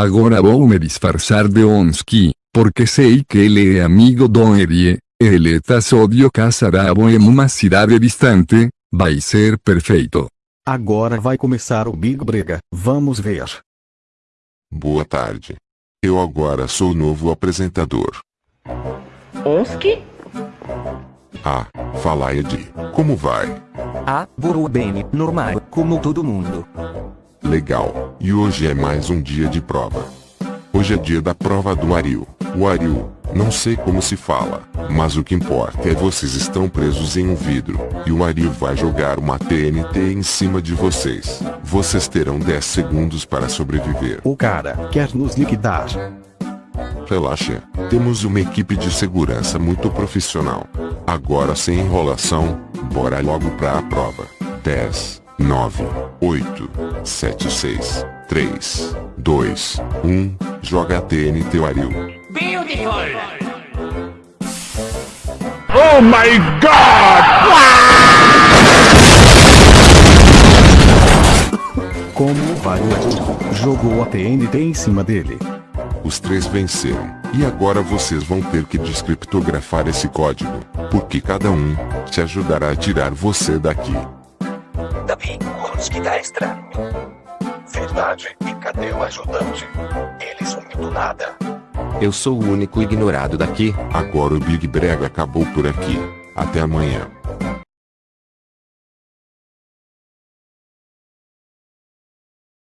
Agora vou me disfarçar de Onsky, porque sei que ele é amigo do Erie, ele tá sódio casarabo em uma cidade distante, vai ser perfeito. Agora vai começar o Big Brega, vamos ver. Boa tarde. Eu agora sou o novo apresentador. Onsky? Ah, fala Ed, como vai? Ah, vou bem, normal, como todo mundo. Legal, e hoje é mais um dia de prova. Hoje é dia da prova do Ariel. O Ariel, não sei como se fala, mas o que importa é vocês estão presos em um vidro, e o Ariel vai jogar uma TNT em cima de vocês. Vocês terão 10 segundos para sobreviver. O cara quer nos liquidar. Relaxa, temos uma equipe de segurança muito profissional. Agora sem enrolação, bora logo pra a prova. 10, 9, 8, 7, 6, 3, 2, 1, joga a TNT o Ariel. Beautiful! Oh my god! Como o Vario jogou a TNT em cima dele. Os três venceram, e agora vocês vão ter que descriptografar esse código, porque cada um te ajudará a tirar você daqui. Davi, Onsky tá estranho. Verdade, e cadê o ajudante? Ele sumiu do nada. Eu sou o único ignorado daqui. Agora o Big Brega acabou por aqui. Até amanhã.